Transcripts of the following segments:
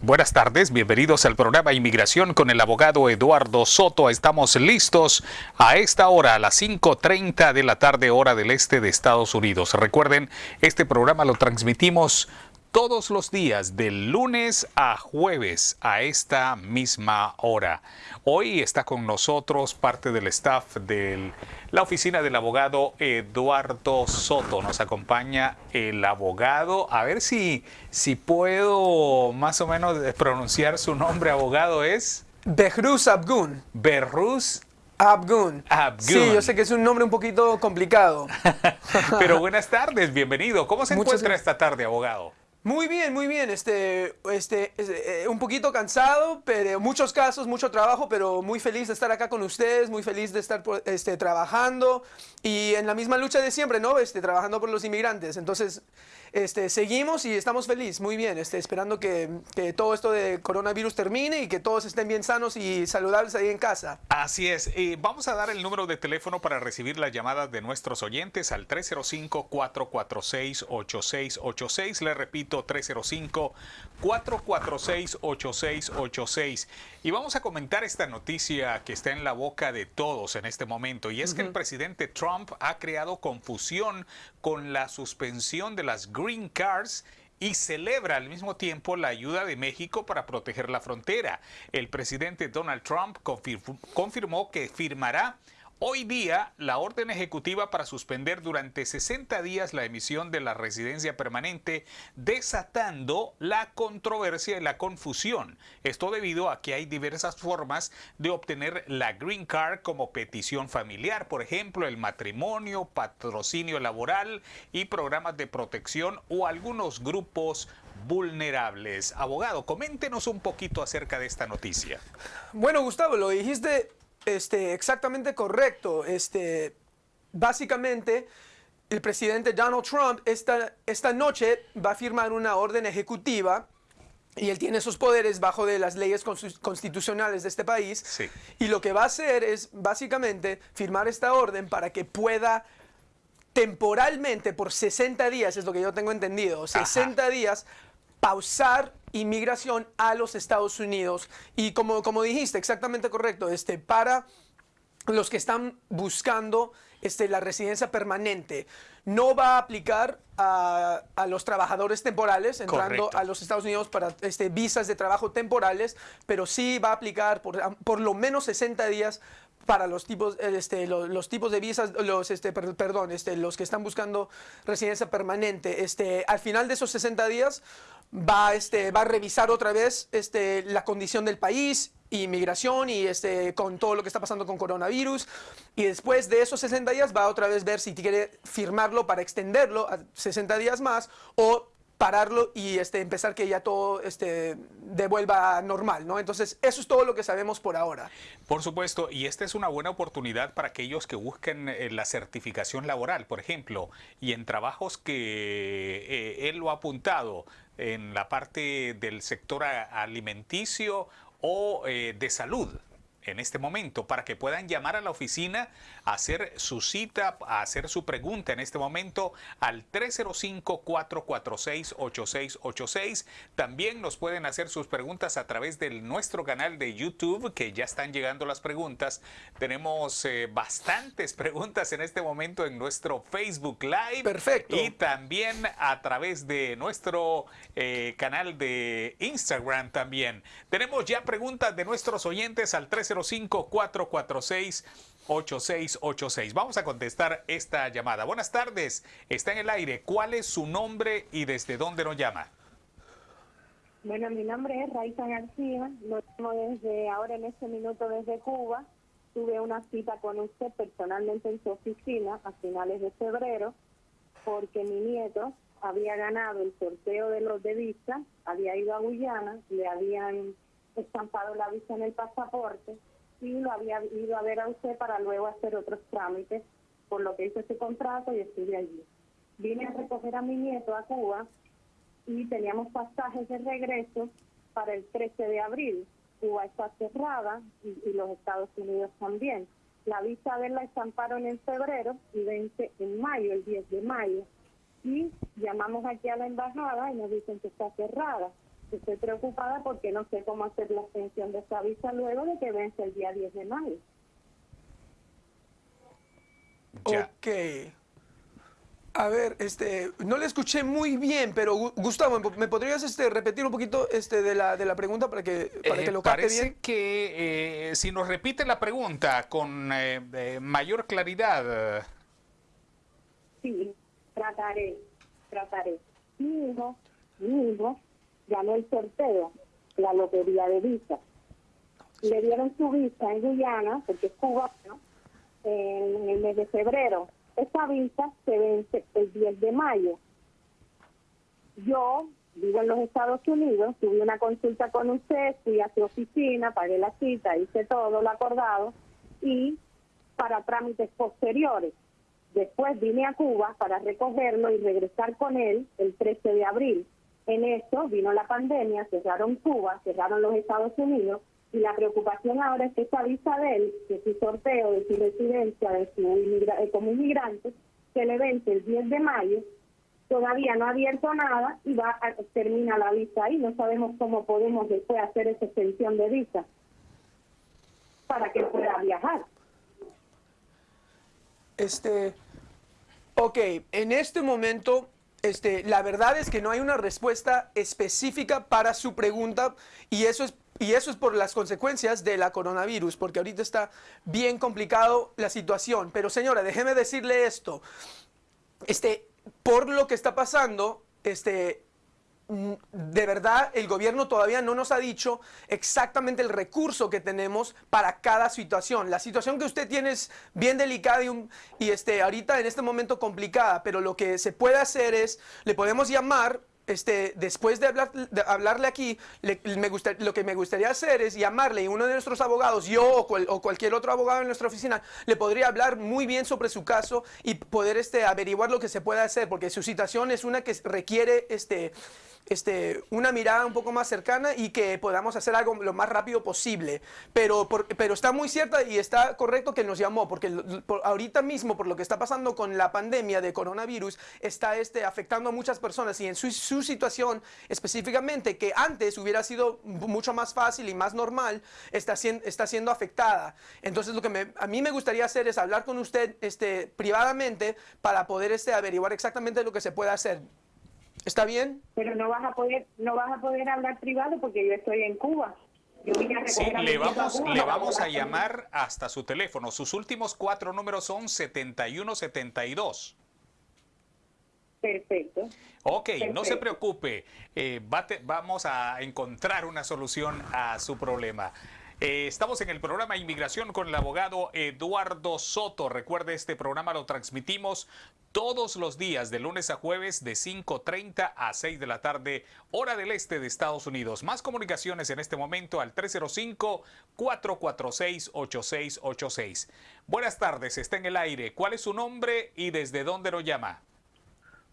Buenas tardes, bienvenidos al programa Inmigración con el abogado Eduardo Soto. Estamos listos a esta hora, a las 5.30 de la tarde, hora del este de Estados Unidos. Recuerden, este programa lo transmitimos todos los días, de lunes a jueves, a esta misma hora. Hoy está con nosotros parte del staff de la oficina del abogado Eduardo Soto. Nos acompaña el abogado. A ver si, si puedo más o menos pronunciar su nombre, abogado, es... Behrus Abgun. Behrus Abgun. Abgun. Sí, yo sé que es un nombre un poquito complicado. Pero buenas tardes, bienvenido. ¿Cómo se Muchas encuentra esta tarde, abogado? Muy bien, muy bien. Este, este, eh, un poquito cansado, pero muchos casos, mucho trabajo, pero muy feliz de estar acá con ustedes, muy feliz de estar por- este, trabajando y en la misma lucha de siempre, ¿no? Este, trabajando por los inmigrantes. Entonces, este, seguimos y estamos felices, muy bien, este, esperando que, que todo esto de coronavirus termine y que todos estén bien sanos y saludables ahí en casa. Así es. Vamos a dar el número de teléfono para recibir las llamadas de nuestros oyentes al 305-446-8686. Le repito, 305-446-8686. Y vamos a comentar esta noticia que está en la boca de todos en este momento. Y es que el presidente Trump ha creado confusión con la suspensión de las green cards y celebra al mismo tiempo la ayuda de México para proteger la frontera. El presidente Donald Trump confir- confirmó que firmará hoy día la orden ejecutiva para suspender durante 60 días la emisión de la residencia permanente, desatando la controversia y la confusión. Esto debido a que hay diversas formas de obtener la green card como petición familiar, por ejemplo, el matrimonio, patrocinio laboral y programas de protección o algunos grupos vulnerables. Abogado, coméntenos un poquito acerca de esta noticia. Bueno, Gustavo, lo dijiste este, exactamente correcto. Este, básicamente, el presidente Donald Trump esta, esta noche va a firmar una orden ejecutiva y él tiene sus poderes bajo de las leyes constitu- constitucionales de este país. Sí. Y lo que va a hacer es básicamente firmar esta orden para que pueda temporalmente, por 60 días, es lo que yo tengo entendido, 60 días, pausar inmigración a los Estados Unidos. Y como, como dijiste, exactamente correcto, este, para los que están buscando este, la residencia permanente. No va a aplicar a, a los trabajadores temporales entrando Correcto. a los Estados Unidos para este, visas de trabajo temporales, pero sí va a aplicar por, por lo menos 60 días para los tipos, este, lo- los, tipos de visas, los, este, per- perdón, este, los que están buscando residencia permanente. Este, al final de esos 60 días va, este, va a revisar otra vez este, la condición del país, inmigración y este, con todo lo que está pasando con coronavirus. Y después de esos 60 días va a otra vez ver si quiere firmarlo para extenderlo a 60 días más o pararlo y este, empezar que ya todo este, devuelva normal, ¿no? Entonces, eso es todo lo que sabemos por ahora. Por supuesto, y esta es una buena oportunidad para aquellos que busquen eh, la certificación laboral, por ejemplo, y en trabajos que eh, él lo ha apuntado en la parte del sector alimenticio o eh, de salud en este momento para que puedan llamar a la oficina, hacer su cita, hacer su pregunta en este momento al 305-446-8686. También nos pueden hacer sus preguntas a través de nuestro canal de YouTube, que ya están llegando las preguntas. Tenemos eh, bastantes preguntas en este momento en nuestro Facebook Live. Perfecto. Y también a través de nuestro eh, canal de Instagram también. Tenemos ya preguntas de nuestros oyentes al 305-446-8686. Vamos a contestar esta llamada. Buenas tardes, está en el aire. ¿Cuál es su nombre y desde dónde nos llama? Bueno, mi nombre es Raiza García, lo llamo desde ahora en este minuto desde Cuba. Tuve una cita con usted personalmente en su oficina a finales de febrero porque mi nieto había ganado el sorteo de los de visa, había ido a Guyana, le habían estampado la visa en el pasaporte y lo había ido a ver a usted para luego hacer otros trámites, por lo que hice ese contrato y estuve allí. Vine a recoger a mi nieto a Cuba y teníamos pasajes de regreso para el 13 de abril. Cuba está cerrada y, los Estados Unidos también. La visa de él la estamparon en febrero y vence en mayo, el 10 de mayo. Y llamamos aquí a la embajada y nos dicen que está cerrada. Estoy preocupada porque no sé cómo hacer la extensión de esta visa luego de que vence el día 10 de mayo. Ya. Ok. A ver, este, no le escuché muy bien, pero Gu- Gustavo, ¿me podrías este, repetir un poquito este, de, la, de la pregunta para que, para Eh, que lo capte parece que eh, si nos repite la pregunta con eh, eh, mayor claridad. Sí, trataré, trataré. Mi hijo, mi hijo ganó el sorteo, la lotería de visa. Le dieron su visa en Guyana, porque es cubano, en el mes de febrero. Esa visa se vence el 10 de mayo. Yo vivo en los Estados Unidos, tuve una consulta con usted, fui a su oficina, pagué la cita, hice todo lo acordado y para trámites posteriores. Después vine a Cuba para recogerlo y regresar con él el 13 de abril. En eso vino la pandemia, cerraron Cuba, cerraron los Estados Unidos y la preocupación ahora es que esa visa de él, de su sorteo, de su residencia, de su eh, como inmigrante, se le vence el 10 de mayo, todavía no ha abierto nada y va a, termina la visa ahí. No sabemos cómo podemos después hacer esa extensión de visa para que pueda viajar. Este, ok, en este momento, este, la verdad es que no hay una respuesta específica para su pregunta y eso es y eso es por las consecuencias de la coronavirus, porque ahorita está bien complicado la situación. Pero señora, déjeme decirle esto. Este, por lo que está pasando, este, de verdad el gobierno todavía no nos ha dicho exactamente el recurso que tenemos para cada situación. La situación que usted tiene es bien delicada y, este, ahorita en este momento complicada, pero lo que se puede hacer es, le podemos llamar. Este, después de, hablar, de hablarle aquí, le- me gusta- lo que me gustaría hacer es llamarle y uno de nuestros abogados, yo o, cual- o cualquier otro abogado en nuestra oficina, le podría hablar muy bien sobre su caso y poder este, averiguar lo que se puede hacer, porque su situación es una que requiere este, este, una mirada un poco más cercana y que podamos hacer algo lo más rápido posible. Pero, por- pero está muy cierta y está correcto que nos llamó, porque por- ahorita mismo, por lo que está pasando con la pandemia de coronavirus, está este, afectando a muchas personas y en su, su situación específicamente, que antes hubiera sido mucho más fácil y más normal, está, está siendo afectada. Entonces, lo que me- a mí me gustaría hacer es hablar con usted este, privadamente para poder este, averiguar exactamente lo que se puede hacer. ¿Está bien? Pero no vas a poder no vas a poder hablar privado porque yo estoy en Cuba. Sí, le vamos, le vamos a llamar hasta su teléfono. Sus últimos cuatro números son 7172. Perfecto. Ok, no se preocupe. eh, vamos a encontrar una solución a su problema. Eh, estamos en el programa Inmigración con el abogado Eduardo Soto. Recuerde, este programa lo transmitimos todos los días, de lunes a jueves, de 5.30 a 6 de la tarde, hora del este de Estados Unidos. Más comunicaciones en este momento al 305-446-8686. Buenas tardes, está en el aire. ¿Cuál es su nombre y desde dónde lo llama?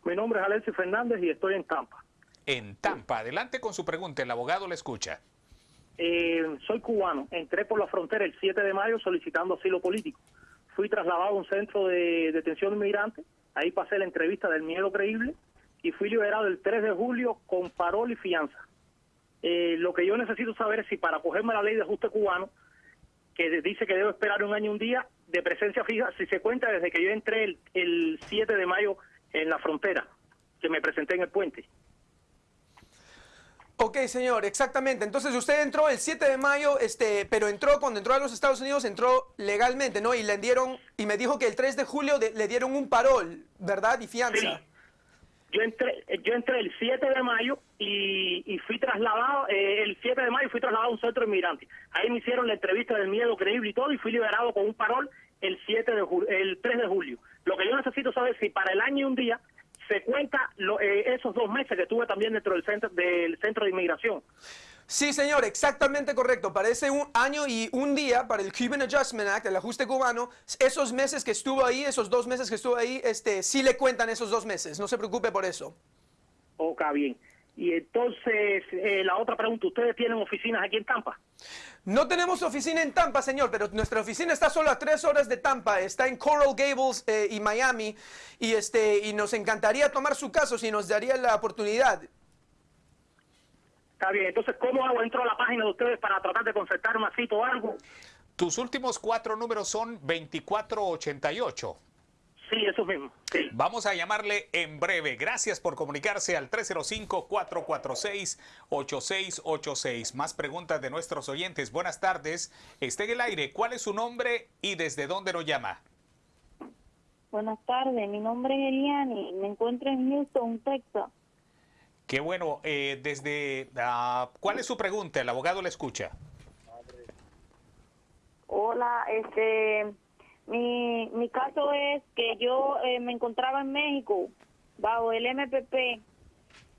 Mi nombre es Alexis Fernández y estoy en Tampa. En Tampa. Adelante con su pregunta, el abogado le escucha. Eh, soy cubano. Entré por la frontera el 7 de mayo solicitando asilo político. Fui trasladado a un centro de detención de inmigrantes. Ahí pasé la entrevista del miedo creíble y fui liberado el 3 de julio con parol y fianza. Eh, lo que yo necesito saber es si para cogerme la ley de ajuste cubano, que dice que debo esperar un año y un día de presencia fija, si se cuenta desde que yo entré el, el 7 de mayo en la frontera, que me presenté en el puente. Ok, señor, exactamente. Entonces usted entró el 7 de mayo, este, pero entró cuando entró a los Estados Unidos, entró legalmente, ¿no? Y le dieron, y me dijo que el 3 de julio de- le dieron un parol, ¿verdad? Y fianza. Sí. Yo entré, yo entré el 7 de mayo y, y fui trasladado, eh, el 7 de mayo fui trasladado a un centro de inmigrantes. Ahí me hicieron la entrevista del miedo creíble y todo y fui liberado con un parol el 7 de ju- el 3 de julio. Lo que yo necesito saber es si para el año y un día se cuenta lo- eh, esos dos meses que tuve también dentro del centro, del centro de inmigración. Sí, señor, exactamente correcto. Parece un año y un día para el Cuban Adjustment Act, el ajuste cubano. Esos meses que estuvo ahí, esos dos meses que estuvo ahí, este, sí le cuentan esos dos meses. No se preocupe por eso. Ok, bien. Y entonces, eh, la otra pregunta, ¿ustedes tienen oficinas aquí en Tampa? No tenemos oficina en Tampa, señor, pero nuestra oficina está solo a tres horas de Tampa. Está en Coral Gables eh, y Miami. Y, este, y nos encantaría tomar su caso si nos daría la oportunidad. Está bien, entonces, ¿cómo hago? ¿Entro a la página de ustedes para tratar de concertar una cita o algo? Tus últimos cuatro números son 2488. Sí, eso mismo. Sí. Vamos a llamarle en breve. Gracias por comunicarse al 305-446-8686. Más preguntas de nuestros oyentes. Buenas tardes. Esté en el aire. ¿Cuál es su nombre y desde dónde lo llama? Buenas tardes, mi nombre es Eliani, me encuentro en Houston, Texas. Qué bueno. Eh, desde, ah, ¿Cuál es su pregunta? El abogado le escucha. Hola, este, mi, mi caso es que yo eh, me encontraba en México bajo el MPP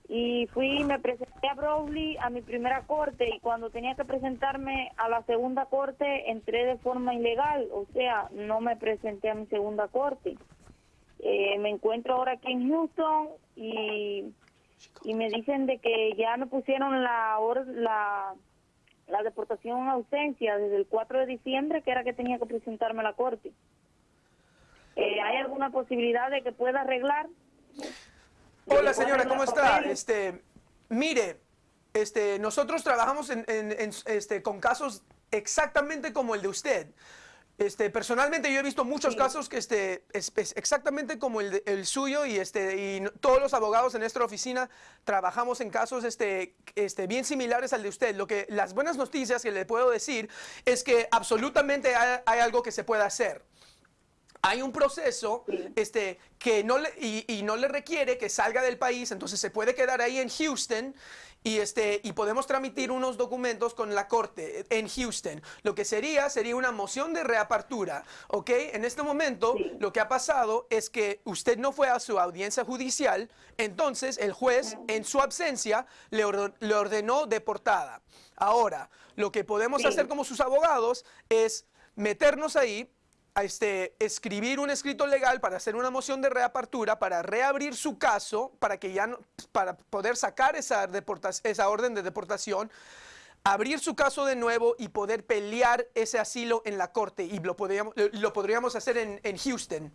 y fui, me presenté a Browley a mi primera corte y cuando tenía que presentarme a la segunda corte entré de forma ilegal, o sea, no me presenté a mi segunda corte. Eh, me encuentro ahora aquí en Houston y, y me dicen de que ya me pusieron la, la la deportación en ausencia desde el 4 de diciembre, que era que tenía que presentarme a la corte. Eh, ¿Hay alguna posibilidad de que pueda arreglar? Hola ¿Le puedo señora, ¿cómo está? papeles? Este, mire, este, nosotros trabajamos en, en- en, este, con casos exactamente como el de usted. Este, personalmente yo he visto muchos casos que este, es, es exactamente como el, el suyo y, este, y todos los abogados en nuestra oficina trabajamos en casos este, este, bien similares al de usted. Lo que, las buenas noticias que le puedo decir es que absolutamente hay- hay algo que se puede hacer hay un proceso este, que no le, y, y no le requiere que salga del país, entonces se puede quedar ahí en Houston y, este, y podemos tramitir unos documentos con la corte en Houston. Lo que sería, sería una moción de reapertura, ¿ok? En este momento lo que ha pasado es que usted no fue a su audiencia judicial, entonces el juez en su ausencia le, or- le ordenó deportada. Ahora, lo que podemos Sí. hacer como sus abogados es meternos ahí, a este, escribir un escrito legal para hacer una moción de reapertura, para reabrir su caso, para que ya no- para poder sacar esa, esa orden de deportación, abrir su caso de nuevo y poder pelear ese asilo en la corte. Y lo podríamos, lo podríamos hacer en, en Houston.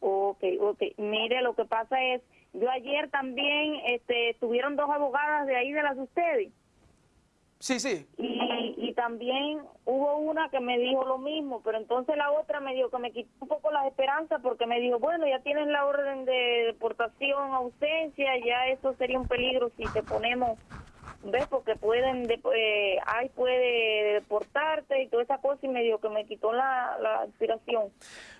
Ok, ok. Mire, lo que pasa es, yo ayer también, este, tuvieron dos abogadas de ahí de las de ustedes. Sí, sí. Y, y también hubo una que me dijo lo mismo, pero entonces la otra me dijo que me quitó un poco las esperanzas porque me dijo, bueno, ya tienes la orden de deportación, ausencia, ya eso sería un peligro si te ponemos, ¿ves? Porque pueden, de, eh, ay, puede deportarte y toda esa cosa y me dijo que me quitó la, la inspiración.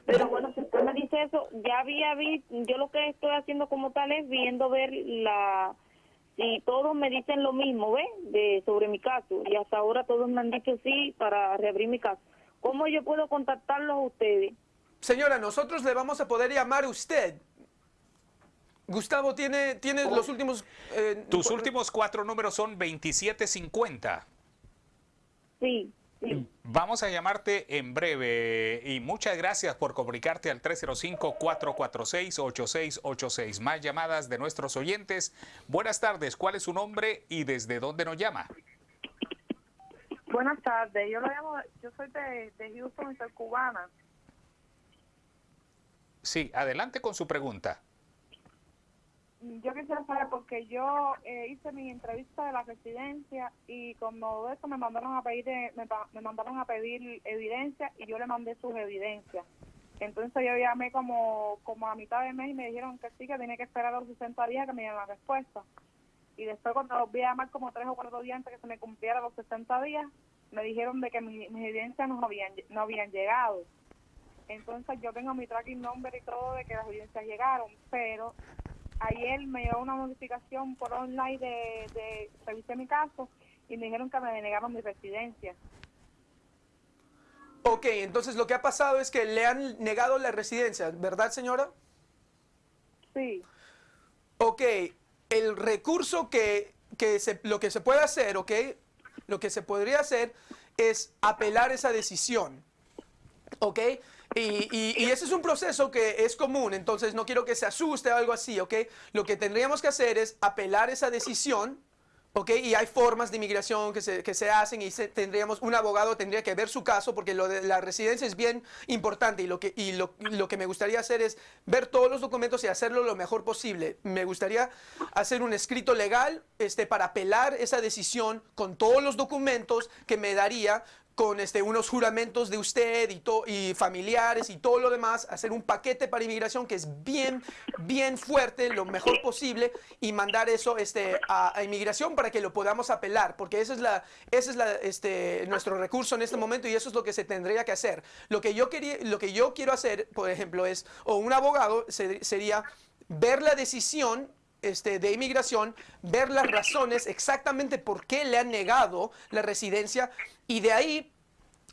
Pero bueno, si usted me dice eso, ya había visto, yo lo que estoy haciendo como tal es viendo ver la y todos me dicen lo mismo, ¿ves? De, sobre mi caso. Y hasta ahora todos me han dicho sí para reabrir mi caso. ¿Cómo yo puedo contactarlos a ustedes? Señora, nosotros le vamos a poder llamar a usted. Gustavo, ¿tiene, tiene los últimos... eh, Tus últimos cuatro números son 2750. Sí. Sí. Vamos a llamarte en breve y muchas gracias por comunicarte al 305-446-8686. Más llamadas de nuestros oyentes. Buenas tardes, ¿cuál es su nombre y desde dónde nos llama? Buenas tardes, yo lo llamo, yo soy de, de Houston soy cubana. Sí, adelante con su pregunta. Yo quisiera saber porque yo eh, hice mi entrevista de la residencia y como eso me mandaron a pedir eh, me, me mandaron a pedir evidencia y yo le mandé sus evidencias. Entonces yo llamé como como a mitad de mes y me dijeron que sí que tenía que esperar los 60 días que me dieran la respuesta. Y después cuando volví a llamar como tres o cuatro días antes que se me cumpliera los 60 días, me dijeron de que mi- mis evidencias no habían no habían llegado. Entonces yo tengo mi tracking number y todo de que las evidencias llegaron, pero ayer me llegó una notificación por online de, de revisé mi caso y me dijeron que me denegaron mi residencia. Ok, entonces lo que ha pasado es que le han negado la residencia, ¿verdad, señora? Sí, Ok, el recurso que, que se, lo que se puede hacer, ok, lo que se podría hacer es apelar esa decisión, ok, y, y, y ese es un proceso que es común, entonces no quiero que se asuste o algo así, ok, lo que tendríamos que hacer es apelar esa decisión, ¿ok? Y hay formas de inmigración que se, que se hacen y se- tendríamos, un abogado tendría que ver su caso porque lo de la residencia es bien importante y, lo que, y lo, lo que me gustaría hacer es ver todos los documentos y hacerlo lo mejor posible. Me gustaría hacer un escrito legal este, para apelar esa decisión con todos los documentos que me daría con este, unos juramentos de usted y, to- y familiares y todo lo demás, hacer un paquete para inmigración que es bien, bien fuerte, lo mejor posible, y mandar eso este, a, inmigración para que lo podamos apelar, porque ese es, la, es la, este, nuestro recurso en este momento y eso es lo que se tendría que hacer. Lo que yo, quería, lo que yo quiero hacer, por ejemplo, es, o un abogado se- sería ver la decisión este, de inmigración, ver las razones exactamente por qué le han negado la residencia y de ahí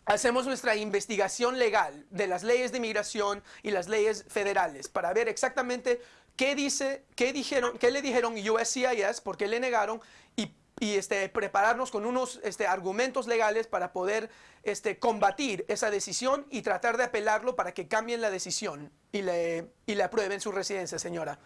hacemos nuestra investigación legal de las leyes de inmigración y las leyes federales para ver exactamente qué dice, qué dijeron, qué le dijeron USCIS, por qué le negaron y, este, prepararnos con unos este, argumentos legales para poder este, combatir esa decisión y tratar de apelarlo para que cambien la decisión y le, y le aprueben su residencia, señora.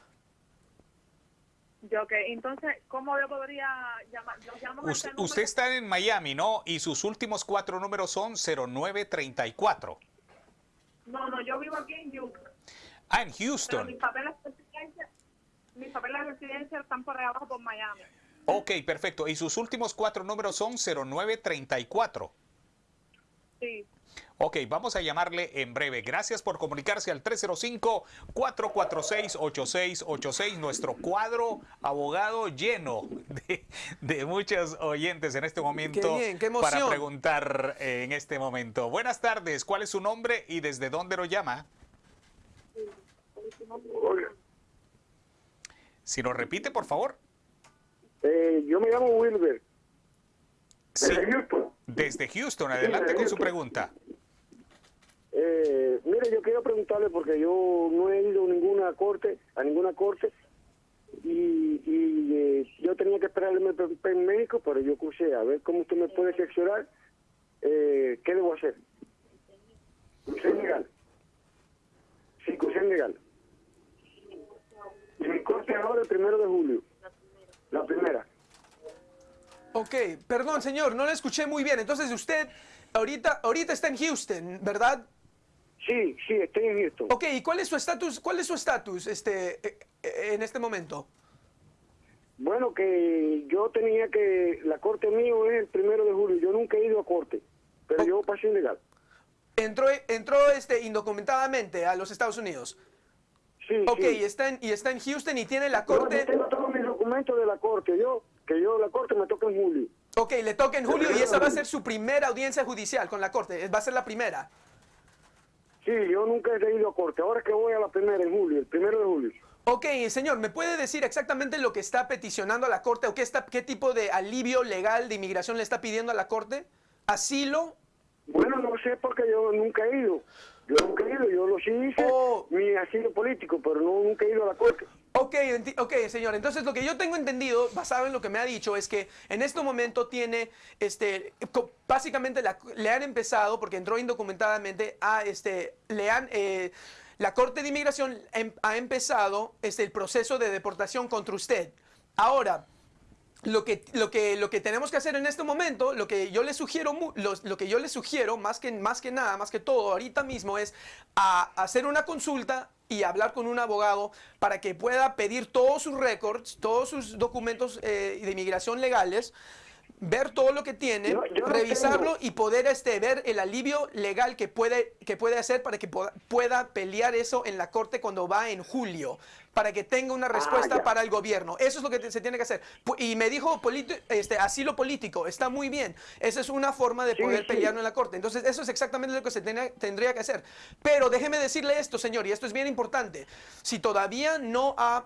Yo, ok, entonces, ¿cómo yo podría llamar? Yo llamo Usted, este usted número. está en Miami, ¿no? Y sus últimos cuatro números son 0934. No, no, yo vivo aquí en Houston. Ah, en Pero Houston. mis papeles de residencia, mis papeles de residencia están por ahí abajo por Miami. Ok, perfecto. Y sus últimos cuatro números son 0934. Sí. Ok, vamos a llamarle en breve. Gracias por comunicarse al 305-446-8686. Nuestro cuadro abogado lleno de, de muchos oyentes en este momento Qué bien, qué para preguntar eh, en este momento. Buenas tardes, ¿cuál es su nombre y desde dónde lo llama? Oiga, Si nos repite, por favor. eh, yo me llamo Wilber. Sí, Desde Houston. desde Houston. Adelante con su pregunta. Eh, mire, yo quiero preguntarle porque yo no he ido a ninguna corte, a ninguna corte, y, y, eh, yo tenía que esperar el MP en México, pero yo crucé a ver cómo usted me puede seccionar. Eh, ¿Qué debo hacer? Crucé legal. Sí, crucé legal. Y mi corte ahora el primero de julio. La primera. Ok, perdón señor, no le escuché muy bien. Entonces usted ahorita, ahorita está en Houston, ¿verdad? Sí, sí, estoy en Houston. Ok, ¿y cuál es su estatus? ¿Cuál es su estatus este, eh, eh, en este momento? Bueno, que yo tenía que, la corte mío es el primero de julio, yo nunca he ido a corte, pero yo pasé ilegal. Entró, entró este, indocumentadamente a los Estados Unidos. Sí, Ok, sí. y está, en, y está en Houston y tiene la Yo, yo corte. tengo todos mis documentos de la corte, yo, que yo la corte me toca en julio. Ok, le toca en julio y esa va a ser su primera audiencia judicial con la corte. Va a ser la primera. Sí, yo nunca he ido a corte, ahora es que voy a la primera en julio, el primero de julio. Ok, señor, ¿me puede decir exactamente lo que está peticionando a la corte o qué, está, qué tipo de alivio legal de inmigración le está pidiendo a la corte? ¿Asilo? Bueno, no sé porque yo nunca he ido. Yo nunca he ido, yo lo sí hice, Oh. mi asilo político, pero no, nunca he ido a la corte. Ok, ok, señor. Entonces lo que yo tengo entendido, basado en lo que me ha dicho, es que en este momento tiene, este, básicamente la- le han empezado, porque entró indocumentadamente, a, este, le han, eh, la Corte de Inmigración em- ha empezado, este, el proceso de deportación contra usted. Ahora, lo que, lo, que, lo que tenemos que hacer en este momento, lo que yo le sugiero, los- lo que yo le sugiero más que, más que nada, más que todo, ahorita mismo es a, hacer una consulta y hablar con un abogado para que pueda pedir todos sus récords, todos sus documentos eh, de inmigración legales, ver todo lo que tiene, Yo- yo no revisarlo y poder este, ver el alivio legal que puede, que puede hacer para que pueda, pueda pelear eso en la corte cuando va en julio, para que tenga una respuesta Ah, ya. para el gobierno. Eso es lo que se tiene que hacer. Y me dijo este, asilo político, está muy bien. Esa es una forma de Sí, poder sí. pelearlo en la corte. Entonces, eso es exactamente lo que se tenía- tendría que hacer. Pero déjeme decirle esto, señor, y esto es bien importante. Si todavía no ha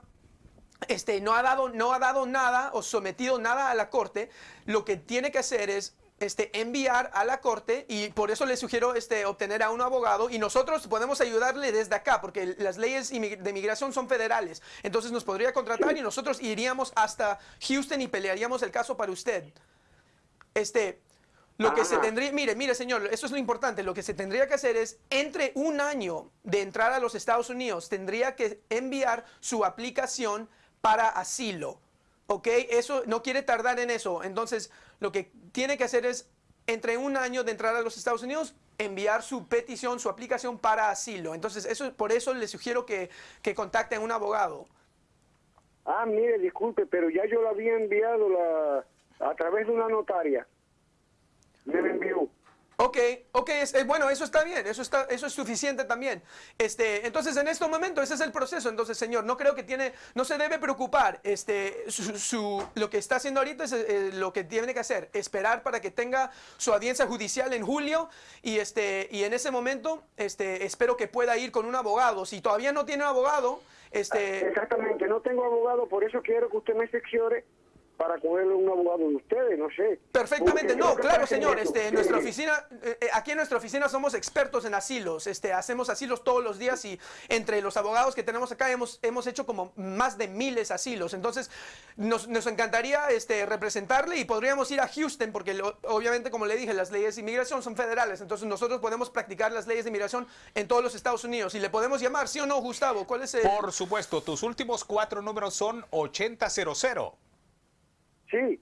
este, no, ha dado, no ha dado nada o sometido nada a la corte, lo que tiene que hacer es este, enviar a la corte y por eso le sugiero este, obtener a un abogado y nosotros podemos ayudarle desde acá porque las leyes de migración son federales. Entonces nos podría contratar y nosotros iríamos hasta Houston y pelearíamos el caso para usted. Este, lo que se tendría, mire, mire señor, eso es lo importante, lo que se tendría que hacer es, entre un año de entrar a los Estados Unidos, tendría que enviar su aplicación para asilo. ¿ok? Eso no quiere tardar en eso. Entonces, lo que tiene que hacer es, entre un año de entrar a los Estados Unidos, enviar su petición, su aplicación para asilo. Entonces, eso, por eso le sugiero que, que contacten a un abogado. Ah, mire, disculpe, pero ya yo la había enviado la, a través de una notaria. Me envió. Ok, ok, es- eh, bueno, eso está bien, eso, está, eso es suficiente también. Este, entonces, en este momento, ese es el proceso. Entonces, señor, no creo que tiene, no se debe preocupar. Este, su, su- lo que está haciendo ahorita es eh, lo que tiene que hacer, esperar para que tenga su audiencia judicial en julio y, este, y en ese momento, este, espero que pueda ir con un abogado. Si todavía no tiene abogado, este, Exactamente, no tengo abogado, por eso quiero que usted me secciore para cogerle un abogado de ustedes, no sé. Perfectamente, no, claro, señor. Este, en nuestra oficina, eh, eh, aquí en nuestra oficina somos expertos en asilos. Este, hacemos asilos todos los días y entre los abogados que tenemos acá hemos, hemos hecho como más de miles asilos. Entonces, nos, nos encantaría este, representarle y podríamos ir a Houston porque lo- obviamente, como le dije, las leyes de inmigración son federales. Entonces, nosotros podemos practicar las leyes de inmigración en todos los Estados Unidos y le podemos llamar, ¿sí o no, Gustavo? ¿Cuál es el...? Por supuesto, tus últimos cuatro números son 8000. Sí.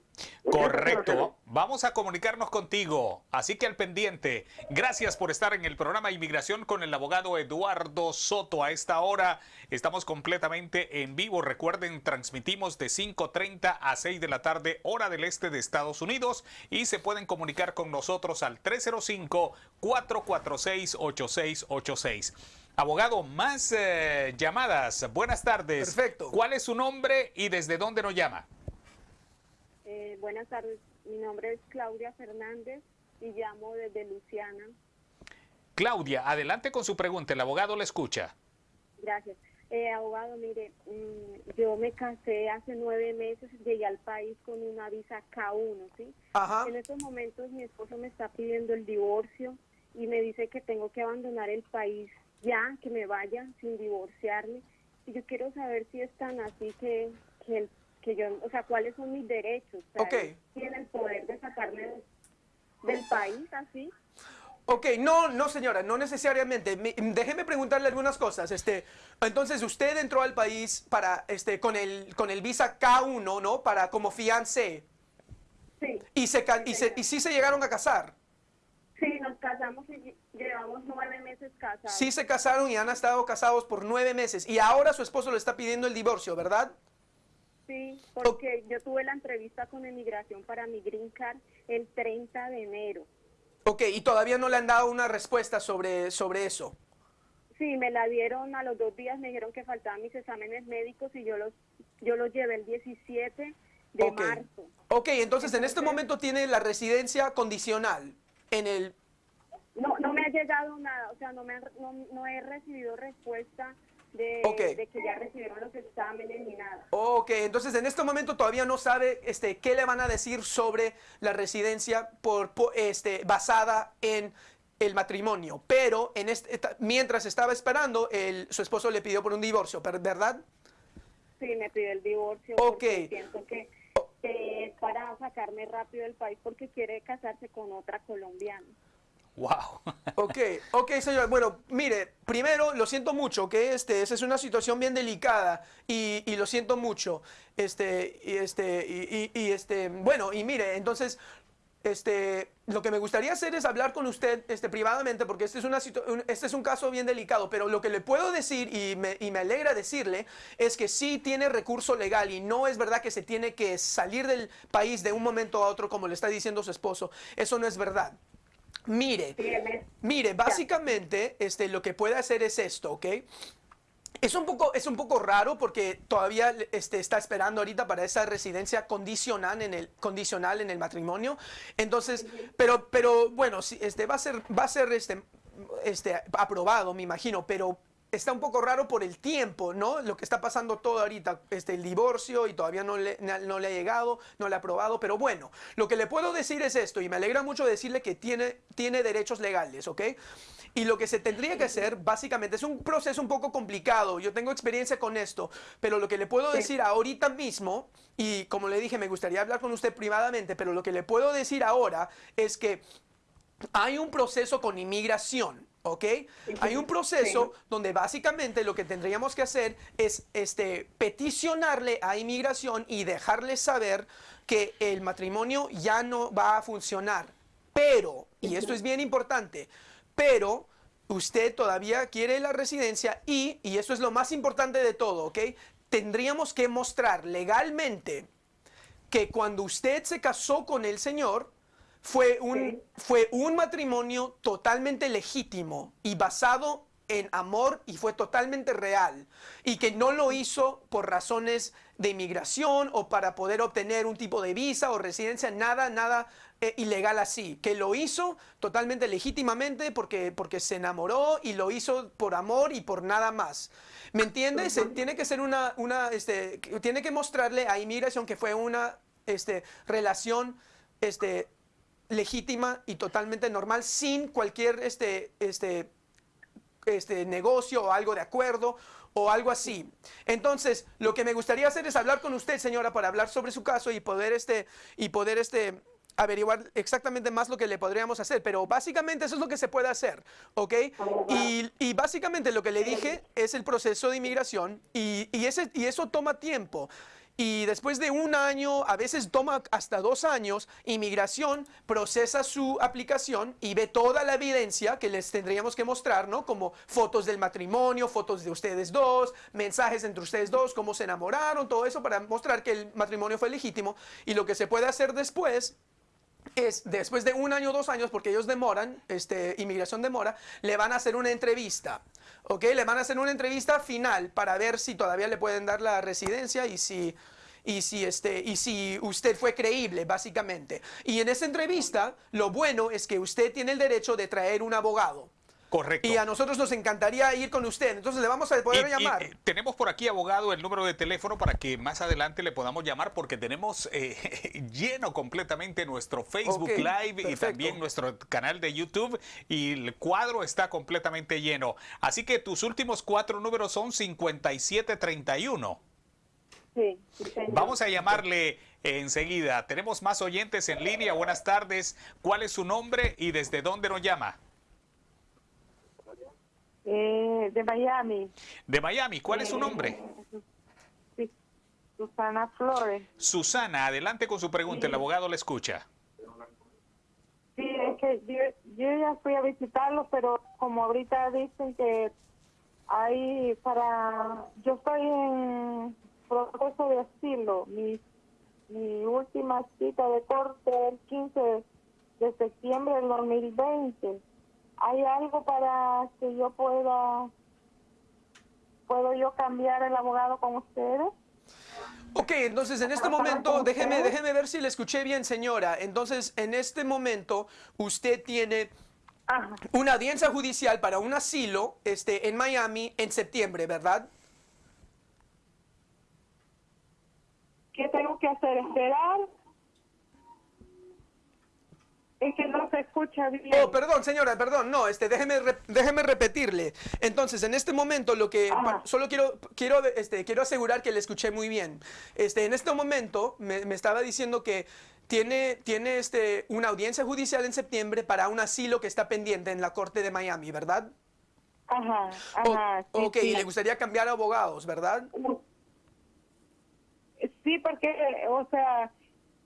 Correcto. Vamos a comunicarnos contigo. Así que al pendiente. Gracias por estar en el programa Inmigración con el abogado Eduardo Soto. A esta hora estamos completamente en vivo. Recuerden, transmitimos de 5.30 a 6 de la tarde, hora del este de Estados Unidos. Y se pueden comunicar con nosotros al 305-446-8686. Abogado, más eh, llamadas. Buenas tardes. Perfecto. ¿Cuál es su nombre y desde dónde nos llama? Buenas tardes, mi nombre es Claudia Fernández y llamo desde Luciana. Claudia, adelante con su pregunta. El abogado le escucha. Gracias. Eh, abogado, mire, mm, yo me casé hace nueve meses, llegué al país con una visa K1, ¿sí? Ajá. En estos momentos mi esposo me está pidiendo el divorcio y me dice que tengo que abandonar el país ya, que me vaya sin divorciarme. Y yo quiero saber si es tan así que, que, el- que yo, o sea, cuáles son mis derechos. O sea, ¿Tiene el poder de sacarme del, del país así? Ok, no, no señora, no necesariamente. Mi- déjeme preguntarle algunas cosas. Este, entonces usted entró al país para, este, con el, con el visa K1, ¿no? Para como fiancé. Sí. Y se, y se, y sí se llegaron a casar. Sí, nos casamos y lle- llevamos nueve meses casados. Sí se casaron y han estado casados por nueve meses. Y ahora su esposo le está pidiendo el divorcio, ¿verdad? Sí, porque yo tuve la entrevista con Emigración para mi Green Card el 30 de enero. Ok, y todavía no le han dado una respuesta sobre, sobre eso. Sí, me la dieron a los dos días, me dijeron que faltaban mis exámenes médicos y yo los, yo los llevé el 17 de marzo. Ok, entonces en este momento tiene la residencia condicional en el... No, no me ha llegado nada, o sea, no, me han- no, no he recibido respuesta de, Ok. de que ya recibieron los exámenes ni nada. Ok, entonces en este momento todavía no sabe este, qué le van a decir sobre la residencia por, po- este, basada en el matrimonio. Pero en este, esta- mientras estaba esperando, el, su esposo le pidió por un divorcio, ¿verdad? Sí, me pidió el divorcio Ok. siento que, que es para sacarme rápido del país porque quiere casarse con otra colombiana. Wow. Ok, ok, señor. Bueno, mire, primero lo siento mucho, que este, esa es una situación bien delicada y, y lo siento mucho. Este, y este, y, y- y, este, bueno, y mire, entonces, este, lo que me gustaría hacer es hablar con usted, este, privadamente, porque este es una un- este es un caso bien delicado. Pero lo que le puedo decir y me, y me alegra decirle es que sí tiene recurso legal y no es verdad que se tiene que salir del país de un momento a otro, como le está diciendo su esposo. Eso no es verdad. Mire, Mire, básicamente este, lo que puede hacer es esto, ¿ok? Es un poco, es un poco raro porque todavía este, está esperando ahorita para esa residencia condicional en el, condicional en el matrimonio. Entonces, pero, pero bueno, este, va a ser, va a ser este, este, aprobado, me imagino, pero está un poco raro por el tiempo, ¿no? Lo que está pasando todo ahorita, este, el divorcio y todavía no le, no le ha llegado, no le ha aprobado, pero bueno, lo que le puedo decir es esto, y me alegra mucho decirle que tiene, tiene derechos legales, ¿ok? Y lo que se tendría que hacer, básicamente, es un proceso un poco complicado, yo tengo experiencia con esto, pero lo que le puedo decir ahorita mismo, y como le dije, me gustaría hablar con usted privadamente, pero lo que le puedo decir ahora es que hay un proceso con inmigración, ¿ok? Hay un proceso donde básicamente lo que tendríamos que hacer es este, peticionarle a inmigración y dejarle saber que el matrimonio ya no va a funcionar. Pero, y esto es bien importante, pero usted todavía quiere la residencia y, y esto es lo más importante de todo, ¿ok? Tendríamos que mostrar legalmente que cuando usted se casó con el Señor, fue un, fue un matrimonio totalmente legítimo y basado en amor y fue totalmente real y que no lo hizo por razones de inmigración o para poder obtener un tipo de visa o residencia, nada, nada eh, ilegal así, que lo hizo totalmente legítimamente porque, porque se enamoró y lo hizo por amor y por nada más. ¿Me entiendes? Tiene que ser una, una este, tiene que mostrarle a inmigración que fue una este, relación este, legítima y totalmente normal sin cualquier este, este, este negocio o algo de acuerdo o algo así. Entonces, lo que me gustaría hacer es hablar con usted, señora, para hablar sobre su caso y poder este y poder este averiguar exactamente más lo que le podríamos hacer, pero básicamente eso es lo que se puede hacer, ¿ok? Y, y básicamente lo que le dije es el proceso de inmigración y, y, ese, y eso toma tiempo. Y después de un año, a veces toma hasta dos años, inmigración procesa su aplicación y ve toda la evidencia que les tendríamos que mostrar, ¿no? Como fotos del matrimonio, fotos de ustedes dos, mensajes entre ustedes dos, cómo se enamoraron, todo eso para mostrar que el matrimonio fue legítimo. Y lo que se puede hacer después es después de un año o dos años, porque ellos demoran, este, inmigración demora, le van a hacer una entrevista. ¿Ok? Le van a hacer una entrevista final para ver si todavía le pueden dar la residencia y si, y si, este, y si usted fue creíble, básicamente. Y en esa entrevista, lo bueno es que usted tiene el derecho de traer un abogado. Correcto. Y a nosotros nos encantaría ir con usted. Entonces le vamos a poder Y- y, llamar. eh, tenemos por aquí, abogado, el número de teléfono para que más adelante le podamos llamar porque tenemos eh, lleno completamente nuestro Facebook Ok, Live y también nuestro canal de YouTube y el cuadro está completamente lleno. Así que tus últimos cuatro números son 5731. Sí. Vamos a llamarle enseguida. Tenemos más oyentes en línea. Buenas tardes. ¿Cuál es su nombre y desde dónde nos llama? Eh, de Miami, De Miami. ¿Cuál es su nombre? sí, Susana Flores. Susana, adelante con su pregunta. El abogado le escucha. Sí, es que yo, yo ya fui a visitarlo, pero como ahorita dicen que hay para... Yo estoy en proceso de asilo. Mi, mi última cita de corte el 15 de septiembre del 2020. ¿Hay algo para que yo pueda... ¿Puedo yo cambiar el abogado con ustedes? Ok, entonces en este momento, déjeme, déjeme ver si le escuché bien, señora. Entonces, en este momento, usted tiene Ajá. una audiencia judicial para un asilo este, en Miami en septiembre, ¿verdad? ¿Qué tengo que hacer? ¿Esperar? Es que no se escucha bien. Oh, perdón, señora, perdón, no, este, déjeme, re- déjeme repetirle. Entonces, en este momento, lo que pa- solo quiero, quiero, este, quiero asegurar que le escuché muy bien. Este, en este momento, me, me estaba diciendo que tiene, tiene este, una audiencia judicial en septiembre para un asilo que está pendiente en la corte de Miami, ¿verdad? Ajá, O- ajá. sí, ok, sí. y le gustaría cambiar abogados, ¿verdad? Sí, porque, o sea,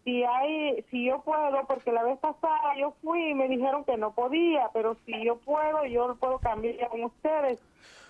si hay, si yo puedo, porque la vez pasada yo fui y me dijeron que no podía, pero si yo puedo, yo lo puedo cambiar con ustedes.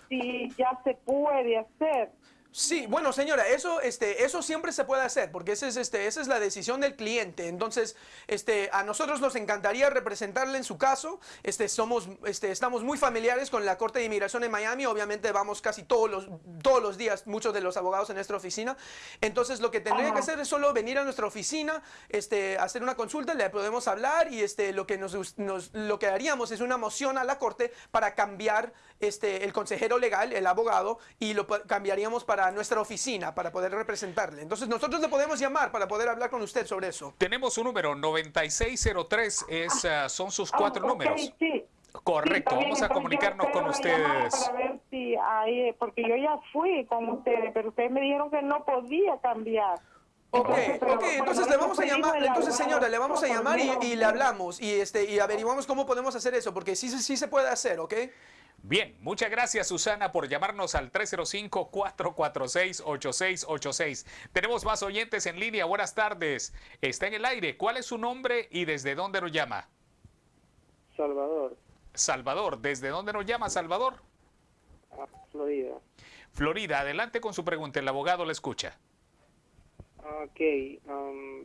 Si ya se puede hacer. Sí, bueno, señora, eso, este, eso siempre se puede hacer, porque ese es, este, esa es la decisión del cliente. Entonces, este, a nosotros nos encantaría representarle en su caso. Este, somos, este, estamos muy familiares con la Corte de Inmigración en Miami. Obviamente vamos casi todos los, todos los días, muchos de los abogados en nuestra oficina. Entonces, lo que tendría que hacer es solo venir a nuestra oficina, este, hacer una consulta, le podemos hablar y este, lo que nos, nos- lo que haríamos es una moción a la Corte para cambiar este, el consejero legal, el abogado, y lo cambiaríamos para nuestra oficina para poder representarle. Entonces nosotros le podemos llamar para poder hablar con usted sobre eso. Tenemos un número 9603, es, ah, son sus cuatro Ah, ok, números. sí. Sí, Correcto, bien, vamos a comunicarnos con ustedes. Para ver si hay, porque yo ya fui con ustedes, pero ustedes me dijeron que no podía cambiar. Ok, ok, entonces le vamos a llamar, entonces señora, le vamos a llamar y, y le hablamos y este y averiguamos cómo podemos hacer eso, porque sí, sí se puede hacer, ¿ok? Bien, muchas gracias Susana por llamarnos al 305-446-8686. Tenemos más oyentes en línea. Buenas tardes. Está en el aire. ¿Cuál es su nombre y desde dónde nos llama? Salvador, Salvador. ¿Desde dónde nos llama Salvador? a Florida. Florida. Adelante con su pregunta. El abogado le escucha. Ok, um,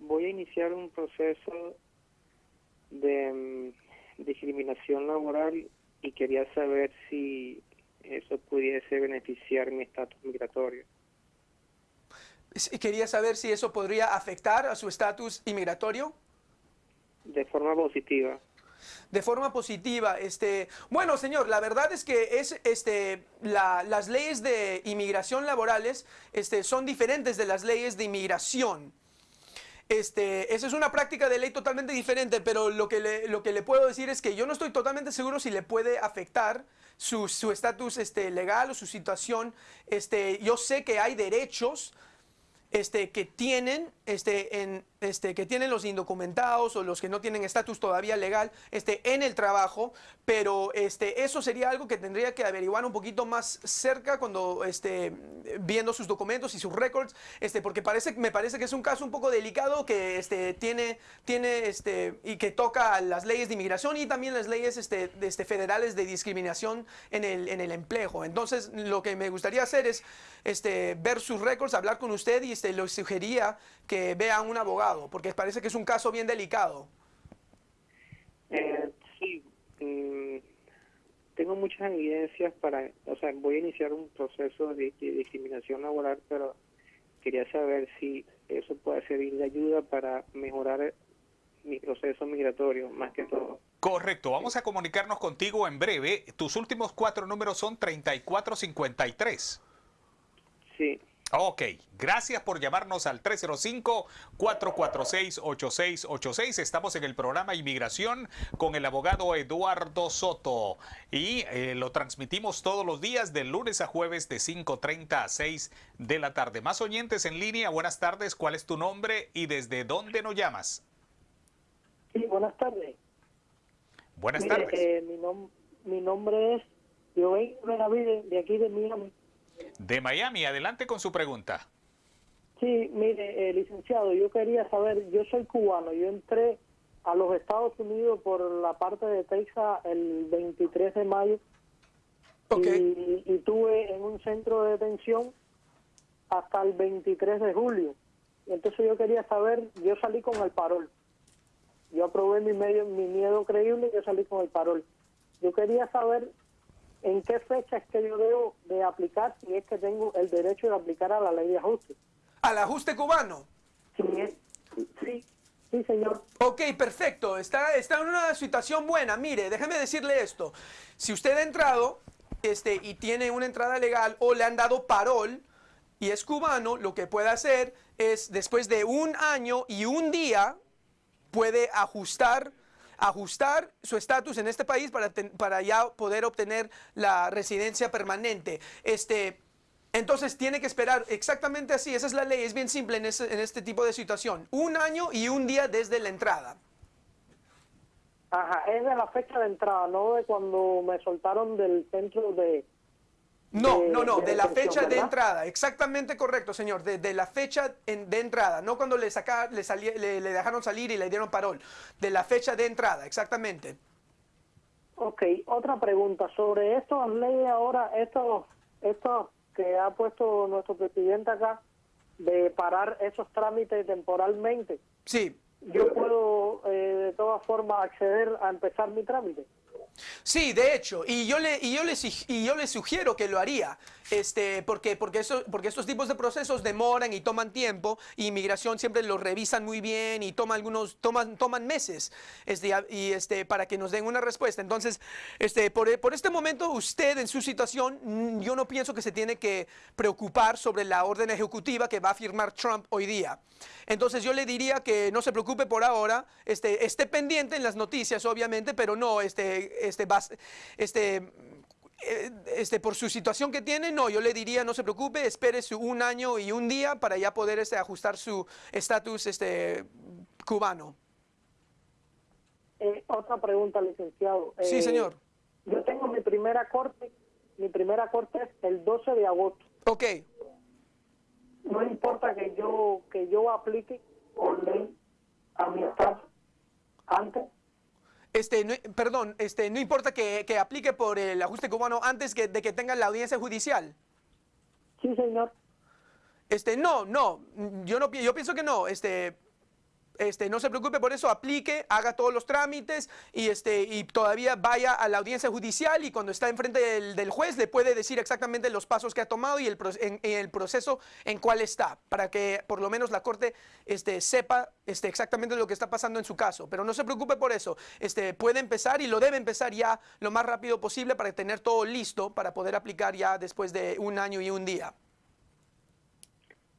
voy a iniciar un proceso de mm, discriminación laboral y quería saber si eso pudiese beneficiar mi estatus migratorio. Quería saber si eso podría afectar a su estatus inmigratorio. De forma positiva. de forma positiva. Este, bueno, señor, la verdad es que es, este, la- las leyes de inmigración laborales este, son diferentes de las leyes de inmigración. Este, esa es una práctica de ley totalmente diferente, pero lo que, le, lo que le puedo decir es que yo no estoy totalmente seguro si le puede afectar su su estatus este, legal o su situación. Este, yo sé que hay derechos este, que tienen, este, en, este, que tienen los indocumentados o los que no tienen estatus todavía legal este, en el trabajo, pero este, eso sería algo que tendría que averiguar un poquito más cerca cuando este, viendo sus documentos y sus records, este, porque parece, me parece que es un caso un poco delicado que este, tiene, tiene este, y que toca las leyes de inmigración y también las leyes este, de, este, federales de discriminación en el, en el empleo. Entonces, lo que me gustaría hacer es este, ver sus records, hablar con usted y este, le sugería que vea a un abogado, porque parece que es un caso bien delicado. Eh, sí, mm, tengo muchas evidencias para, o sea, voy a iniciar un proceso de, de discriminación laboral, pero quería saber si eso puede servir de ayuda para mejorar mi proceso migratorio, más que todo. Correcto. Vamos a comunicarnos contigo en breve. Tus últimos cuatro números son 3453. Sí, Ok, gracias por llamarnos al 305-446-8686. Estamos en el programa Inmigración con el abogado Eduardo Soto y eh, lo transmitimos todos los días de lunes a jueves de 5.30 a 6 de la tarde. Más oyentes en línea, buenas tardes. ¿Cuál es tu nombre y desde dónde nos llamas? Sí, buenas tardes. Buenas Mire, tardes. eh, mi, nom- mi nombre es Joven Benavides, de aquí de Miami. De Miami, adelante con su pregunta. Sí, mire, eh, licenciado, yo quería saber, yo soy cubano, yo entré a los Estados Unidos por la parte de Texas el 23 de mayo Ok. y, y tuve en un centro de detención hasta el 23 de julio. Entonces yo quería saber, yo salí con el parol. Yo aprobé mi medio, mi miedo creíble y yo salí con el parol. Yo quería saber en qué fecha es que yo debo de aplicar si es que tengo el derecho de aplicar a la ley de ajuste. Al ajuste cubano. Es- sí, sí, señor. Ok, perfecto. Está, está en una situación buena. Mire, déjeme decirle esto. Si usted ha entrado este, y tiene una entrada legal o le han dado parol y es cubano, lo que puede hacer es después de un año y un día puede ajustar ajustar su estatus en este país para, ten- para ya poder obtener la residencia permanente. Este, entonces tiene que esperar exactamente así, esa es la ley, es bien simple en, ese- en este tipo de situación. Un año y un día desde la entrada. Ajá, es de la fecha de entrada, no de cuando me soltaron del centro de... No, de- no, no, de de la fecha de entrada, exactamente correcto, señor, de, de la fecha en- de entrada, no cuando le, saca, le, salí- le, le dejaron salir y le dieron parol, de la fecha de entrada, exactamente. Ok, otra pregunta sobre estas leyes ahora, estos, estos que ha puesto nuestro presidente acá, de parar esos trámites temporalmente. Sí, Yo puedo eh, de todas formas acceder a empezar mi trámite. Sí, de hecho, y yo le, y yo le, sig- y yo sugiero que lo haría, este, porque, porque, eso, porque estos tipos de procesos demoran y toman tiempo, y inmigración siempre los revisan muy bien y toma algunos, toman, toman meses este, y, este, para que nos den una respuesta. Entonces, este, por, por este momento, usted en su situación, mm, yo no pienso que se tiene que preocupar sobre la orden ejecutiva que va a firmar Trump hoy día. Entonces yo le diría que no se preocupe por ahora, este, esté pendiente en las noticias obviamente, pero no, este, este, este, eh, este, por su situación que tiene, no, yo le diría, no se preocupe, espere su un año y un día para ya poder este, ajustar su estatus este, cubano. Eh, otra pregunta, licenciado. Sí, Eh, señor. Yo tengo mi primera corte, mi primera corte es el 12 de agosto. Ok, No importa que yo que yo aplique por ley a mi estado antes. Este, no- perdón, este, no importa que, que aplique por el ajuste cubano antes que, de que tenga la audiencia judicial. Sí, señor. Este, no, no, yo no, yo pienso que no, este, este, no se preocupe por eso, aplique, haga todos los trámites y este, y todavía vaya a la audiencia judicial y cuando está enfrente del, del juez le puede decir exactamente los pasos que ha tomado y el, el proceso en cuál está, para que por lo menos la corte este, sepa este, exactamente lo que está pasando en su caso. Pero no se preocupe por eso, este, puede empezar y lo debe empezar ya lo más rápido posible para tener todo listo para poder aplicar ya después de un año y un día.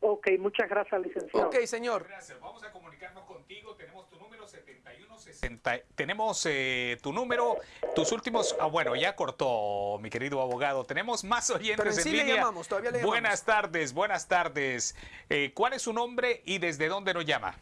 Ok, muchas gracias, licenciado. Ok, señor. Gracias. Vamos a comunicarnos contigo. Tenemos tu número 7160. Tenemos eh, tu número, tus últimos. Ah, bueno, ya cortó, mi querido abogado. Tenemos más oyentes Pero en sí le línea. llamamos, todavía le Buenas tardes, buenas tardes. Eh, ¿Cuál es su nombre y desde dónde nos llama?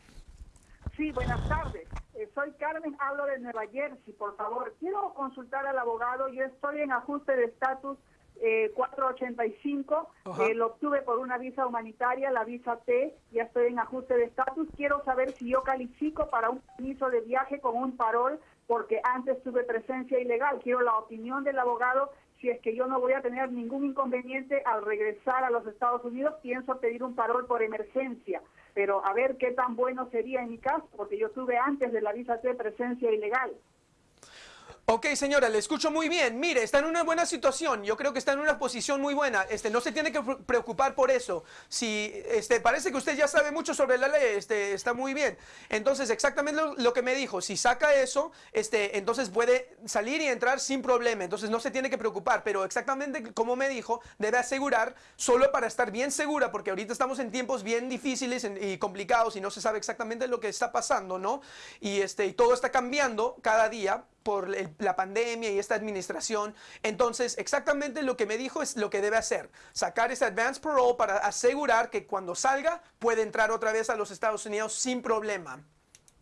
Sí, buenas tardes. Eh, soy Carmen, hablo de Nueva Jersey, por favor. Quiero consultar al abogado. Yo estoy en ajuste de estatus eh, 485. Ajá. Eh, lo obtuve por una visa humanitaria, la visa T. Ya estoy en ajuste de estatus. Quiero saber si yo califico para un permiso de viaje con un parol, porque antes tuve presencia ilegal. Quiero la opinión del abogado si es que yo no voy a tener ningún inconveniente al regresar a los Estados Unidos, pienso pedir un parol por emergencia. Pero a ver qué tan bueno sería en mi caso, porque yo tuve antes de la visa T presencia ilegal. Ok, señora, le escucho muy bien. Mire, está en una buena situación. Yo creo que está en una posición muy buena. Este, no se tiene que pre- preocupar por eso. Si, este, parece que usted ya sabe mucho sobre la ley, este, está muy bien. Entonces, exactamente lo, lo que me dijo. Si saca eso, este, entonces puede salir y entrar sin problema. Entonces, no se tiene que preocupar. Pero exactamente como me dijo, debe asegurar, solo para estar bien segura, porque ahorita estamos en tiempos bien difíciles y complicados y no se sabe exactamente lo que está pasando, ¿no? Y, este, y todo está cambiando cada día por el- la pandemia y esta administración. Entonces, exactamente lo que me dijo es lo que debe hacer. Sacar ese advance parole para asegurar que cuando salga puede entrar otra vez a los Estados Unidos sin problema.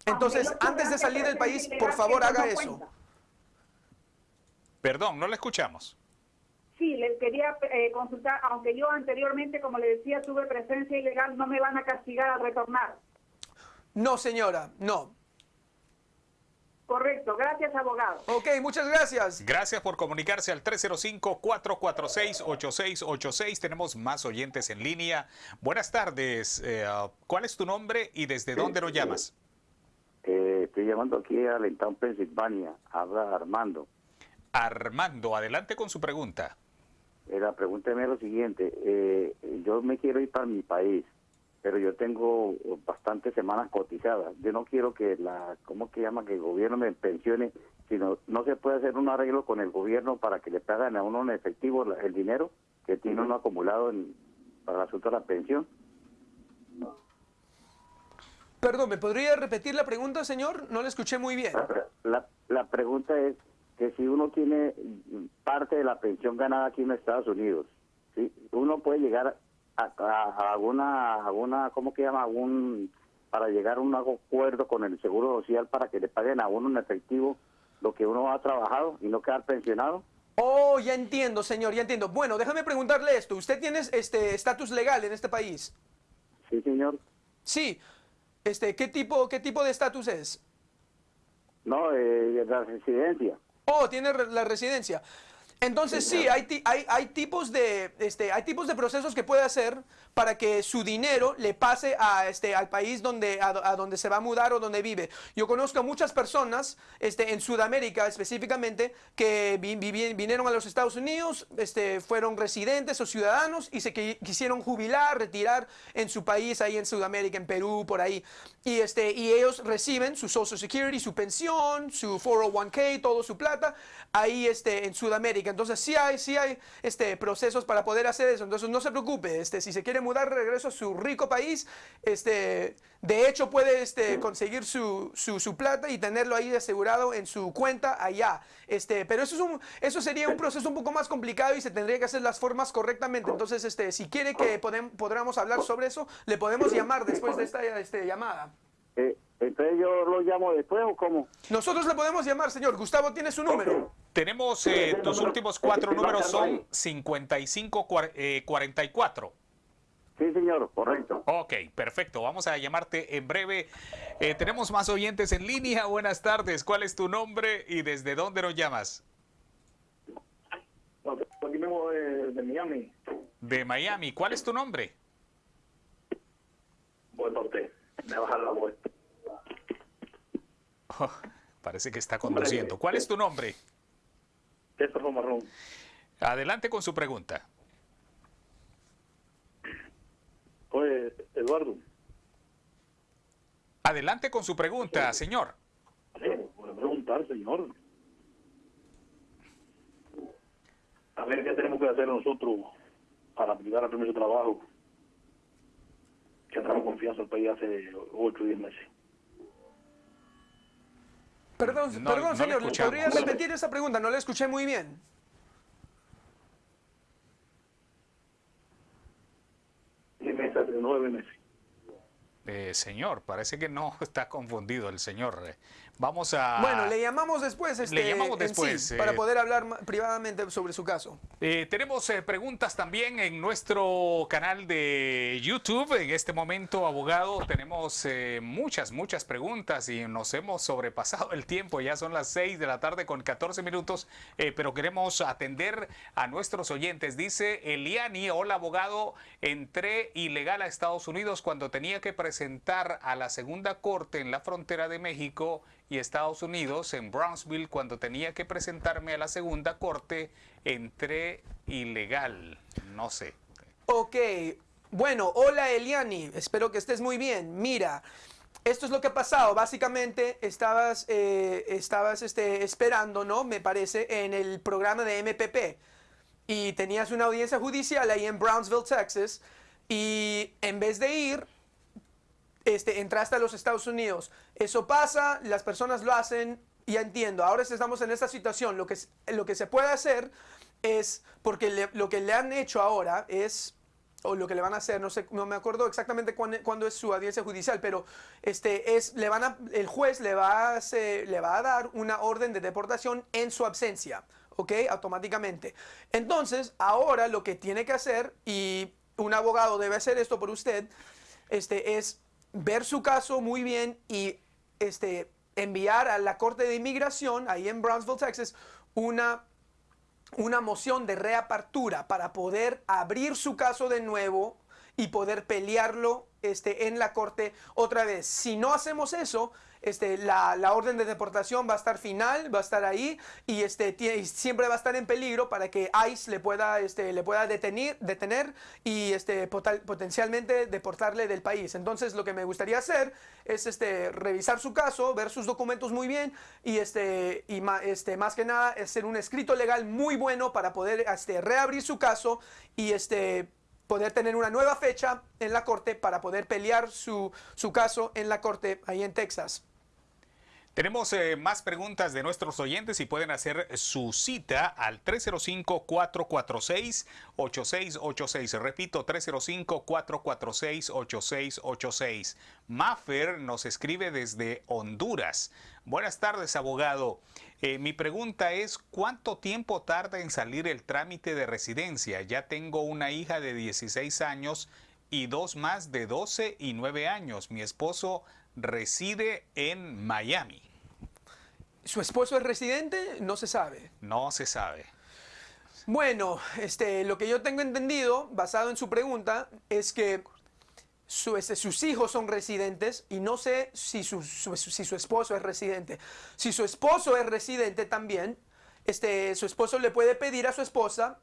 Entonces, antes de salir del país, por favor, haga eso. Perdón, no la escuchamos. Sí, les quería eh, consultar, aunque yo anteriormente, como le decía, tuve presencia ilegal, no me van a castigar al retornar. No, señora, no. Correcto, gracias abogado. Ok, muchas gracias. Gracias por comunicarse al 305-446-8686. Tenemos más oyentes en línea. Buenas tardes. Eh, ¿Cuál es tu nombre y desde dónde nos llamas? Eh, estoy llamando aquí a Allentown, Pensilvania. Habla Armando. Armando, adelante con su pregunta. Eh, la pregunta es lo siguiente. Eh, yo me quiero ir para mi país, pero yo tengo bastantes semanas cotizadas. Yo no quiero que la, ¿cómo que llama? Que el gobierno me pensione, sino no se puede hacer un arreglo con el gobierno para que le paguen a uno en efectivo la- el dinero que tiene uno acumulado en, para el asunto de la pensión. Perdón, ¿me podría repetir la pregunta, señor? No la escuché muy bien. La, la pregunta es que si uno tiene parte de la pensión ganada aquí en Estados Unidos, ¿sí? uno puede llegar a, a- a alguna, alguna, ¿cómo que llama? Algún, para llegar a un acuerdo con el Seguro Social para que le paguen a uno en efectivo lo que uno ha trabajado y no quedar pensionado. Oh, ya entiendo, señor, ya entiendo. Bueno, déjame preguntarle esto. ¿Usted tiene este estatus legal en este país? Sí, señor. Sí. Este, ¿qué tipo, qué tipo de estatus es? No, eh, la residencia. Oh, tiene re- la residencia. Entonces sí, hay, hay, hay, tipos de, este, hay tipos de procesos que puede hacer para que su dinero le pase a, este, al país donde, a, a donde se va a mudar o donde vive. Yo conozco a muchas personas este, en Sudamérica específicamente que vi- vinieron a los Estados Unidos, este, fueron residentes o ciudadanos y se qui- quisieron jubilar, retirar en su país, ahí en Sudamérica, en Perú, por ahí. Y, este, y ellos reciben su Social Security, su pensión, su 401k, todo su plata, ahí este, en Sudamérica. Entonces sí hay, sí hay este, procesos para poder hacer eso. Entonces no se preocupe, este, si se quiere mudar regreso a su rico país, este, de hecho puede este, conseguir su, su, plata y tenerlo ahí asegurado en su cuenta allá. Este, pero eso, es un, eso sería un proceso un poco más complicado y se tendría que hacer las formas correctamente. Entonces, este, si quiere que podamos hablar sobre eso, le podemos llamar después de esta este, llamada. Eh, entonces yo lo llamo después o cómo? Nosotros le podemos llamar, señor. Gustavo tiene su número. Tenemos eh, tus últimos cuatro números son 5544. Sí, señor, correcto. Ok, perfecto. Vamos a llamarte en breve. Eh, tenemos más oyentes en línea. Buenas tardes. ¿Cuál es tu nombre y desde dónde nos llamas? Aquí mismo de, de Miami. De Miami. ¿Cuál es tu nombre? Voy por usted. Me baja la voz. Parece que está conduciendo. ¿Cuál es tu nombre? César Marrón. Adelante con su pregunta. Oye, Eduardo. Adelante con su pregunta, señor. A preguntar, señor. A ver qué tenemos que hacer nosotros para aplicar al permiso de trabajo. Que entramos confianza al país hace 8 o 10 meses. Perdón, No- perdón no le señor, escuchamos. ¿podría repetir esa pregunta? No la escuché muy bien. 9 meses. Eh, señor, parece que no está confundido el señor. Vamos a... Bueno, le llamamos después, este, llamamos en después, sí, eh. para poder hablar privadamente sobre su caso. Eh, tenemos eh, preguntas también en nuestro canal de YouTube. En este momento, abogado, tenemos muchas, muchas preguntas y nos hemos sobrepasado el tiempo. Ya son las 6 de la tarde con 14 minutos, pero queremos atender a nuestros oyentes. Dice Eliani, hola abogado, entré ilegal a Estados Unidos cuando tenía que presentar a la segunda corte en la frontera de México y Estados Unidos, en Brownsville, cuando tenía que presentarme a la segunda corte, entré ilegal. No sé. Ok, bueno, hola Eliani, espero que estés muy bien. Mira, esto es lo que ha pasado. Básicamente estabas, eh, estabas este, esperando, ¿no? Me parece, en el programa de MPP. Y tenías una audiencia judicial ahí en Brownsville, Texas. Y en vez de ir, este, entraste a los Estados Unidos. Eso pasa, las personas lo hacen, ya entiendo. Ahora estamos en esta situación. Lo que, lo que se puede hacer es, porque lo que le han hecho ahora es, o lo que le van a hacer, no sé, no me acuerdo exactamente cuándo, cuándo es su audiencia judicial, pero este es, le van a, el juez le va a, hacer- le va a dar una orden de deportación en su ausencia, ¿ok? Automáticamente. Entonces, ahora lo que tiene que hacer, y un abogado debe hacer esto por usted, este, es ver su caso muy bien y este, enviar a la Corte de Inmigración, ahí en Brownsville, Texas, una, una moción de reapertura para poder abrir su caso de nuevo y poder pelearlo este, en la Corte otra vez. Si no hacemos eso, este, la, la orden de deportación va a estar final, va a estar ahí y este, y siempre va a estar en peligro para que ICE le pueda, este, le pueda detener, detener y este, potencialmente deportarle del país. Entonces lo que me gustaría hacer es este, revisar su caso, ver sus documentos muy bien y, este, y este, más que nada hacer un escrito legal muy bueno para poder este, reabrir su caso y este, poder tener una nueva fecha en la corte para poder pelear su, su caso en la corte ahí en Texas. Tenemos eh, más preguntas de nuestros oyentes y pueden hacer su cita al 305-446-8686. Repito, 305-446-8686. Maffer nos escribe desde Honduras. Buenas tardes, abogado. Eh, mi pregunta es, ¿cuánto tiempo tarda en salir el trámite de residencia? Ya tengo una hija de 16 años y dos más de 12 y 9 años. Mi esposo reside en Miami. ¿Su esposo es residente? No se sabe. No se sabe. Bueno, este, lo que yo tengo entendido, basado en su pregunta, es que su- sus hijos son residentes y no sé si su, su- si su esposo es residente. Si su esposo es residente también, este, su esposo le puede pedir a su esposa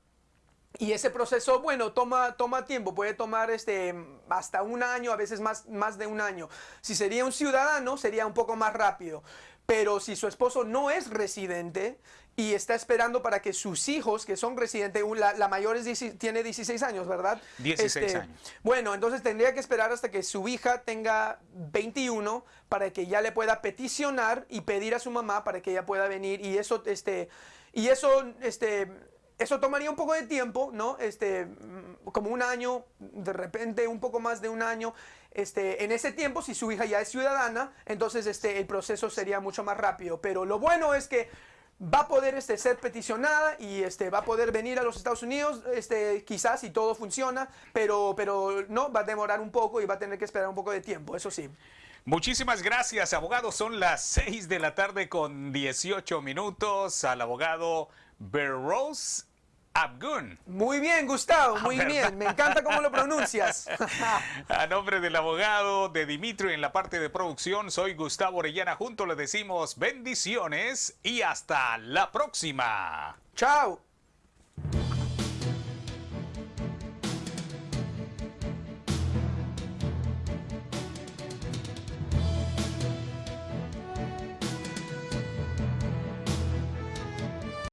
y ese proceso, bueno, toma, toma tiempo, puede tomar este, hasta un año, a veces más, más de un año. Si sería un ciudadano, sería un poco más rápido. Pero si su esposo no es residente y está esperando para que sus hijos, que son residentes, la, la mayor es 16 tiene 16 años, ¿verdad? 16 años. Bueno, entonces tendría que esperar hasta que su hija tenga 21 para que ya le pueda peticionar y pedir a su mamá para que ella pueda venir y eso, este, y eso, este, eso tomaría un poco de tiempo, ¿no? Este, mm, como un año, de repente un poco más de un año. Este, en ese tiempo, si su hija ya es ciudadana, entonces este, el proceso sería mucho más rápido. Pero lo bueno es que va a poder este, ser peticionada y este, va a poder venir a los Estados Unidos, este, quizás si todo funciona, pero, pero no, va a demorar un poco y va a tener que esperar un poco de tiempo, eso sí. Muchísimas gracias, abogado. Son las 6 de la tarde con 18 minutos al abogado Berrose Abgun. Muy bien, Gustavo, Ah, muy ¿verdad? bien. Me encanta cómo lo pronuncias. A nombre del abogado de Dimitri en la parte de producción, soy Gustavo Orellana. Junto le decimos bendiciones y hasta la próxima. Chao.